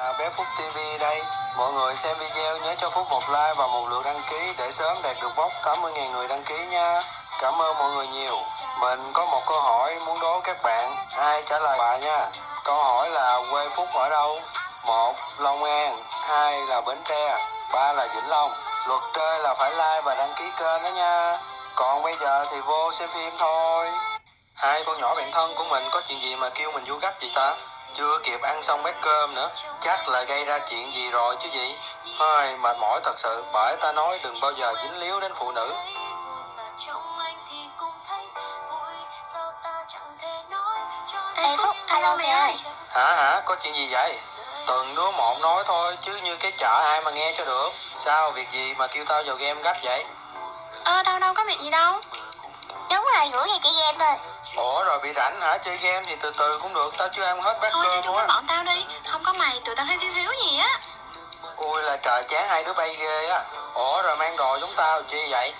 À, bé Phúc TV đây. Mọi người xem video nhớ cho Phúc một like và một lượt đăng ký để sớm đạt được mốc 80.000 người đăng ký nha. Cảm ơn mọi người nhiều. Mình có một câu hỏi muốn đố các bạn. Ai trả lời bà nha. Câu hỏi là quê Phúc ở đâu? một Long An. hai là Bến Tre. ba là Vĩnh Long. Luật chơi là phải like và đăng ký kênh đó nha. Còn bây giờ thì vô xem phim thôi. Hai con nhỏ bạn thân của mình có chuyện gì mà kêu mình vô gấp vậy ta? Chưa kịp ăn xong bát cơm nữa Chắc là gây ra chuyện gì rồi chứ gì? Hơi mệt mỏi thật sự Bởi ta nói đừng bao giờ dính líu đến phụ nữ. Ê Phúc, alo mẹ ơi. Hả hả có chuyện gì vậy? Từng đứa một nói thôi Chứ như cái chợ ai mà nghe cho được. Sao việc gì mà kêu tao vào game gấp vậy? Ờ đâu đâu có việc gì đâu. Đúng rồi, gửi về chị game thôi Ủa rồi bị rảnh hả? Chơi game thì từ từ cũng được. Tao chưa ăn hết bát Thôi cho cơm chúng luôn nó á bọn tao đi. Không có mày, tụi tao thấy thiếu thiếu gì á. Ui là trời chán hai đứa bay ghê á. Ủa rồi mang đồ giống tao chi vậy?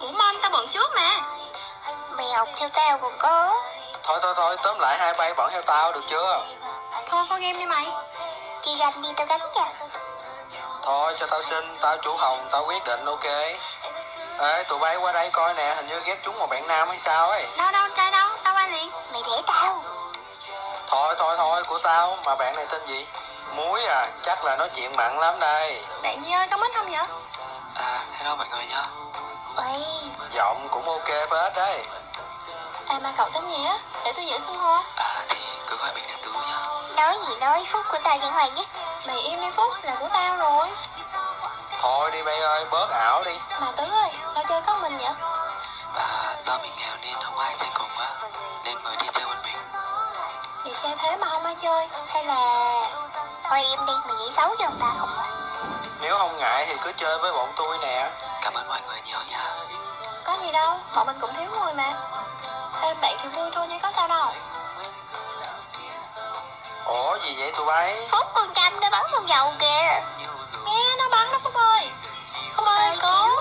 Ủa Mon, tao bận trước mà. Mày học theo tao còn có Thôi thôi thôi tóm lại hai bay bọn theo tao được chưa? Thôi có game đi mày. Chị ganh đi tao gánh cho Thôi cho tao xin, tao chủ hồng, tao quyết định ok. Ê tụi bay qua đây coi nè, hình như ghép trúng một bạn nam hay sao ấy. Đâu đâu, trai đâu, Mày để tao. Thôi thôi thôi, của tao, mà bạn này tên gì? Muối à, chắc là nói chuyện mặn lắm đây. Bạn Nhi ơi, có mít không vậy? À, hello mọi người nha. Ôi, Giọng cũng ok phết đấy. À mà cậu tên gì á? Để tôi giữ xưng hô. À thì cứ gọi mình là Tứ nha. Nói gì nói, phúc của tao vẫn hoài nhất Mày im đi Phúc, là của tao rồi. Thôi đi bay ơi, bớt ảo đi. Mà Tứ ơi, sao chơi có mình vậy? À, do mình Chơi thế mà không ai chơi. Hay là... Thôi im đi, mày nghĩ xấu cho người ta không Nếu không ngại thì cứ chơi với bọn tôi nè. Cảm ơn mọi người nhiều nha. Có gì đâu, bọn mình cũng thiếu người mà. Ê, bạn thì vui thôi chứ có sao đâu. Ủa gì vậy tụi bay? Phúc con chăm nó bắn con dầu kìa. Nghe nó bắn đó Phúc ơi. Phúc ơi, cứu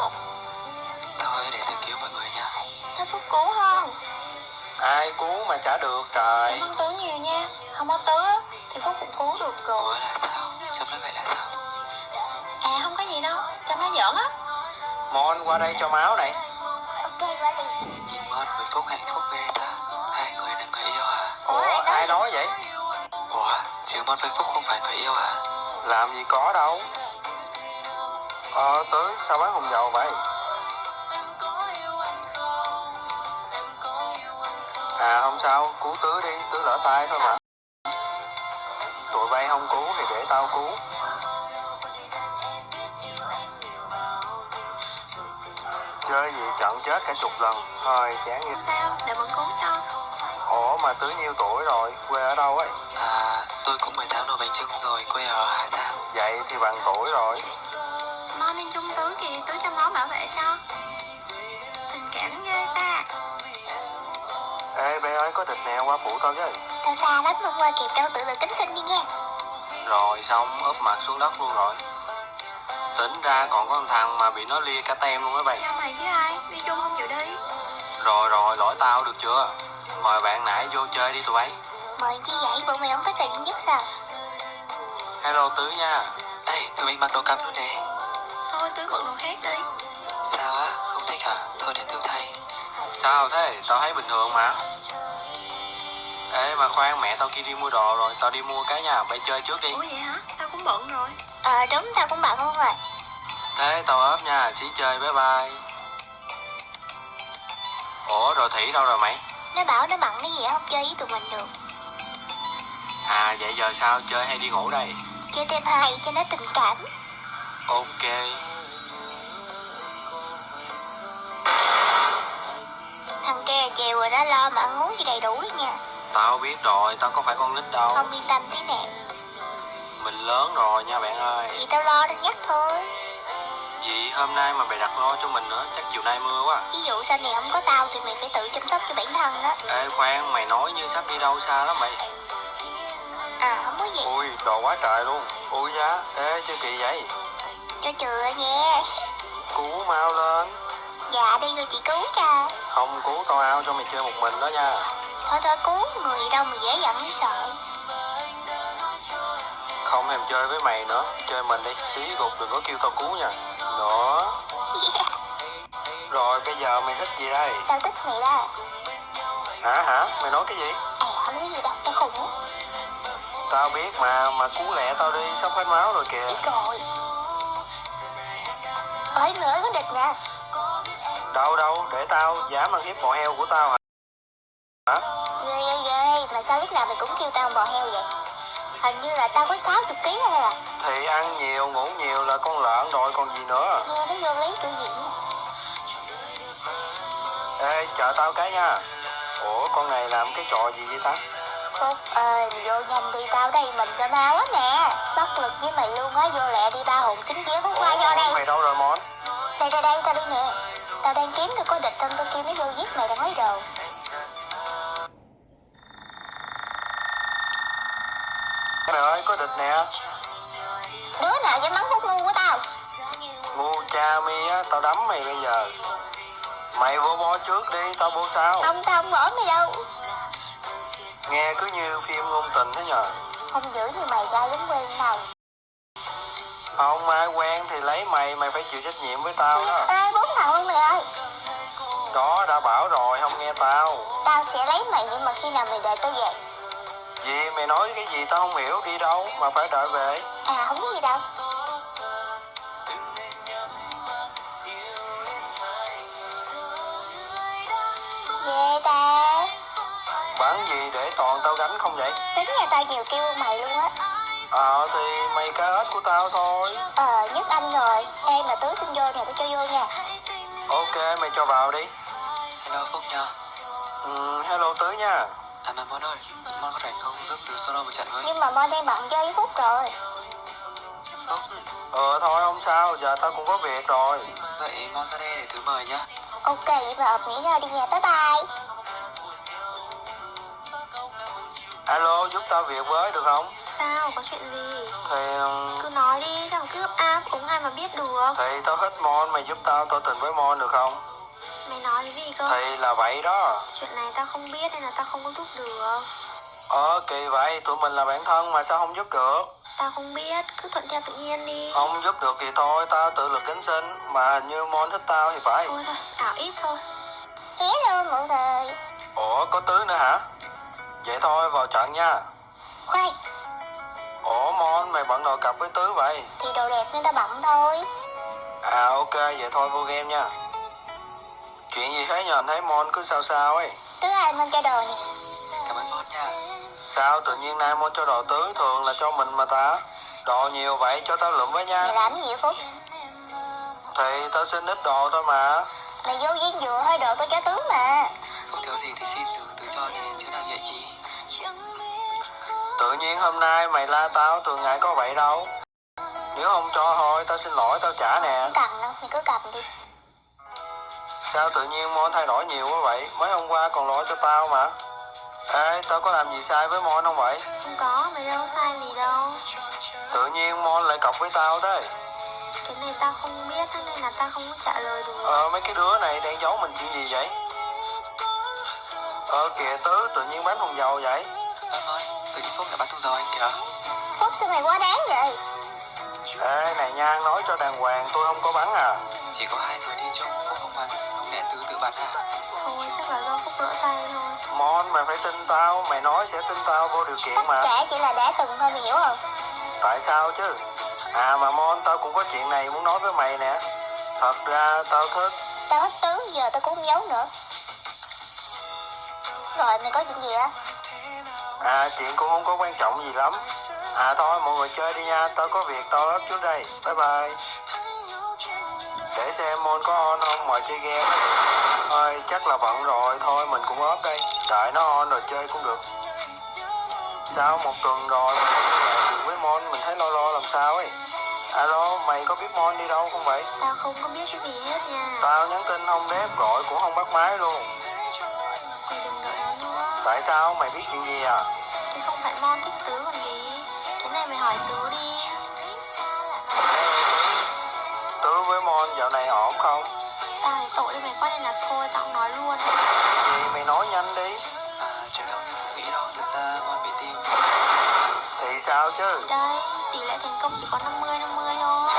cứu mà trả được trời Cảm ơn Tứ nhiều nha Không có Tứ á, thì Phúc cũng cứu được rồi Ủa là sao? Chấm nói vậy là sao? À không có gì đâu, Trâm nói giỡn á Mon qua đây cho máu này Ok, qua liền Nhìn Mon với Phúc hạnh phúc ghê ta Hai người là người yêu hả? Ủa, Ủa ai nói vậy? Ủa chứ Mon với Phúc không phải người yêu hả? Làm gì có đâu Ờ Tứ sao bán hồng dầu vậy? À không sao, cứu Tứ đi, Tứ lỡ tay thôi mà. Tụi bay không cứu thì để tao cứu. Chơi gì trận chết cả chục lần Thôi chán Không sao, để mình cứu cho. Ủa mà Tứ nhiêu tuổi rồi, quê ở đâu ấy? À, tôi cũng 18 nồi bánh trưng rồi, quê ở Hà Giang. Vậy thì bằng tuổi rồi. Mon lên chung Tứ kìa, Tứ cho máu bảo vệ cho Ê bé ơi có địch nè qua phụ tao với Tao xa lắm mà qua kịp đâu tự lực cánh sinh đi nha Rồi xong úp mặt xuống đất luôn rồi. Tính ra còn có một thằng mà bị nó lia cả tem luôn á bay Nhau mày với ai, đi chung không chịu đi? Rồi rồi lỗi tao được chưa? Mời bạn nãy vô chơi đi tụi bay. Mời chi vậy, bộ mày không thích tài duy nhất sao? Hello Tứ nha. Ê, tụi mình mặc đồ cặp luôn nè. Thôi Tứ bận đồ khác đi. Sao á, không thích hả? Thôi để tôi thay. Sao thế? Tao thấy bình thường mà Ê mà khoan mẹ tao kia đi mua đồ rồi Tao đi mua cái nha bay chơi trước đi. Ủa vậy hả, tao cũng bận rồi. Ờ đúng, tao cũng bận luôn rồi. Thế tao ốp nha xí chơi bye bye. Ủa rồi Thủy đâu rồi mày? Nó bảo nó bận cái gì á, không chơi với tụi mình được. À vậy giờ sao? Chơi hay đi ngủ đây? Chơi thêm hai cho nó tình cảm. Ok. Thằng kia chiều rồi nó lo mà ăn uống gì đầy đủ đó nha Tao biết rồi tao có phải con nít đâu. Không yên tâm thế nè. Mình lớn rồi nha bạn ơi. Thì tao lo đến nhắc thôi. Vì hôm nay mà mày đặt lo cho mình nữa Chắc chiều nay mưa quá. Ví dụ sau này không có tao thì mày phải tự chăm sóc cho bản thân đó. Ê khoan mày nói như sắp đi đâu xa lắm mày. À không có gì. Ui đồ quá trời luôn. Ui giá Ê chưa kỳ vậy. Cho chừa nha. Cứu mau lên. Dạ đi rồi chị cứu cho Không cứu tao ao cho mày chơi một mình đó nha Thôi thôi cứu người đâu mà dễ giận mới sợ. Không thèm chơi với mày nữa. Chơi mình đi. Xí gục đừng có kêu tao cứu nha. Nữa Rồi bây giờ mày thích gì đây? Tao thích mày đó. Hả hả? Mày nói cái gì? À không có gì đâu, tao khùng á. Tao biết mà Mà cứu lẹ tao đi. Sắp hết máu rồi kìa. Biết rồi. Mày ơi có địch nè Đâu đâu? Để tao. Dám ăn hiếp bò heo của tao Hả sao lúc nào mày cũng kêu tao bò heo vậy? Hình như là tao có 60 kg hay à Thì ăn nhiều ngủ nhiều là con lợn rồi còn gì nữa? Nghe nó vô lý kiểu gì nữa Ê chờ tao cái nha. Ủa con này làm cái trò gì vậy ta? Phúc ơi mày vô nhanh đi tao đây mình sẽ mau lắm nè. Bất lực với mày luôn á vô lẹ đi ba hồn chính chía Phúc qua vô đây. Mày đâu rồi Mon? Đây đây đây tao đi nè. Tao đang kiếm được có địch trong tao kêu nó vô giết mày đang nói đồ Mày ơi có địch nè. Đứa nào dám bắn Phúc ngu của tao? Ngu cha mi á Tao đấm mày bây giờ. Mày vô bo trước đi Tao vô sau. Không tao không bỏ mày đâu. Nghe cứ như phim ngôn tình thế nhờ. Không giữ như mày ra giống quen đâu Không ai quen thì lấy mày Mày phải chịu trách nhiệm với tao đó. Ê bốn thằng luôn mày ơi. Đó đã bảo rồi không nghe tao. Tao sẽ lấy mày nhưng mà khi nào mày đợi tao về Gì mày nói cái gì tao không hiểu Đi đâu mà phải đợi về? À không có gì đâu. Ghê ta. Bán gì để toàn tao gánh không vậy? Tính nhà tao nhiều kêu hơn mày luôn á. Ờ thì mày cá ếch của tao thôi. Ờ nhất anh rồi. Ê mà tứ xin vô nè tao cho vô nha. Ok mày cho vào đi. Hello Phúc nha. Ừ, Hello Tứ nha À mà Mon ơi Mon có rảnh không giúp từ solo một trận với Nhưng mà Mon đang bận chơi với Phúc rồi. Phúc? Ờ thôi không sao Giờ tao cũng có việc rồi. Vậy Mon ra đây để thứ mời nhá. Ok vậy mà ập nghỉ ngơi đi nha bye bye. Alo giúp tao việc với được không? Sao, có chuyện gì? Thì ừm, Cứ nói đi, thằng cứ ấp áp, cũng ai mà biết được. Thì tao thích Mon Mày giúp tao tỏ tình với Mon được không Mày nói cái gì cơ? Thì là vậy đó. Chuyện này tao không biết nên là tao không có giúp được. Ờ kỳ vậy. Tụi mình là bạn thân mà sao không giúp được? Tao không biết, cứ thuận theo tự nhiên đi. Không giúp được thì thôi. Tao tự lực cánh sinh. Mà hình như Mon thích tao thì phải. Thôi thôi, ảo ít thôi. Hello mọi người. Ủa có Tứ nữa hả? Vậy thôi vào trận nha. Khoan. Ủa Mon mày bận đồ cặp với Tứ vậy? Thì đồ đẹp nên tao bận thôi. À ok. Vậy thôi vô game nha Chuyện gì thế nhờ anh thấy Mon cứ sao sao ấy? Tứ ai Mon cho đồ nè. Cảm ơn Mon nha. Sao tự nhiên nay Mon cho đồ Tứ thường là cho mình mà ta? Đồ nhiều vậy cho tao lượm với nha. Mày làm cái gì vậy Phúc? Thì tao xin ít đồ thôi mà. Mày vô viên dừa hơi đồ tao cho Tứ mà. Phúc thiếu gì thì xin từ từ cho đi chứ làm vậy chi. Tự nhiên hôm nay mày la tao thường ngày có vậy đâu. Nếu không cho thôi tao xin lỗi tao trả nè. Không cần đâu, mày cứ cầm đi Sao tự nhiên Mon thay đổi nhiều quá vậy? Mới hôm qua còn lo cho tao mà. Ê tao có làm gì sai với Mon không vậy? Không có, mày đâu sai gì đâu. Tự nhiên Mon lại cọc với tao thế Cái này tao không biết, thế nên là tao không có trả lời được. Ờ mấy cái đứa này đang giấu mình chuyện gì vậy? Ờ kìa Tứ tự nhiên bán thùng dầu vậy. À Mon, từ đi Phúc đã bắt thùng dầu anh kìa. Phúc sao mày quá đáng vậy? Ê này Nhan nói cho đàng hoàng tôi không có bắn à. Chỉ có hai người đi chung bắn à Thôi, chắc là do Phúc lỡ tay thôi. Mon mày phải tin tao. Mày nói sẽ tin tao vô điều kiện Tất mà cả chỉ là đã từng thôi mày hiểu không? Tại sao chứ? À mà Mon tao cũng có chuyện này muốn nói với mày nè. Thật ra tao thích. Tao thích Tứ, giờ tao cũng không giấu nữa. Rồi mày có chuyện gì á? À chuyện cũng không có quan trọng gì lắm. À thôi mọi người chơi đi nha. Tao có việc tao ốp trước đây. Bye bye Để xem Mon có on không mọi chơi game. Thôi chắc là bận rồi. Thôi mình cũng ốp đây. Đợi nó on rồi chơi cũng được. Sao một tuần rồi mà lạc được với Mon Mình thấy lo lo làm sao ấy. Alo mày có biết Mon đi đâu không vậy? Tao không có biết cái gì hết nha. Tao nhắn tin không đáp gọi cũng không bắt máy luôn. Tại sao? Mày biết chuyện gì à? Thì không phải Mon thích Tứ còn gì. Cái này mày hỏi Tứ đi với Mon dạo này ổn không? Tao thì tội cho mày quá nên là thôi, tao không nói luôn. Gì mày nói nhanh đi. À chuyện đâu như nghĩ đâu Thật ra Mon bị tim. Thì sao chứ? Đây, tỷ lệ thành công chỉ có 50 50 thôi.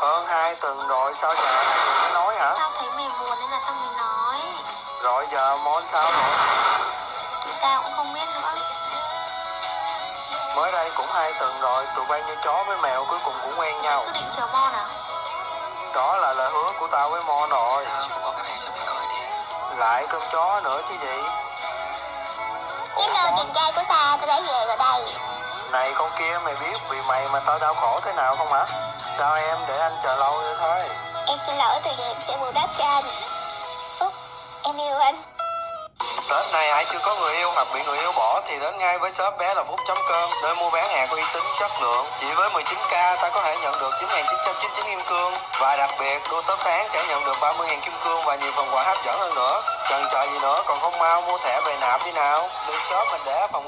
Hơn hai tuần rồi sao giờ mới nói hả? Tao thấy mày buồn nên là tao mới nói. Rồi giờ Mon sao rồi? Thì tao cũng không hai tuần rồi, tụi bay như chó với mèo cuối cùng cũng quen nhau. Cứ định chờ Mon à Đó là lời hứa của tao với Mon rồi. Tao cũng có cái này cho mày coi nè Lại cơm chó nữa chứ gì? Hello chàng trai của ta, ta đã về rồi đây Này con kia mày biết vì mày mà tao đau khổ thế nào không hả? Sao em để anh chờ lâu như thế? Em xin lỗi từ giờ em sẽ bù đắp cho anh ai chưa có người yêu hoặc bị người yêu bỏ thì đến ngay với shop bé là phúc chấm cơm nơi mua bán hàng có uy tín, chất lượng. Chỉ với 19k ta có thể nhận được 9.999 kim cương. Và đặc biệt đua top tháng sẽ nhận được 30.000 kim cương và nhiều phần quà hấp dẫn hơn nữa. Chần chờ gì nữa còn không mau mua thẻ về nạp đi nào. Lên shop mình để ở phòng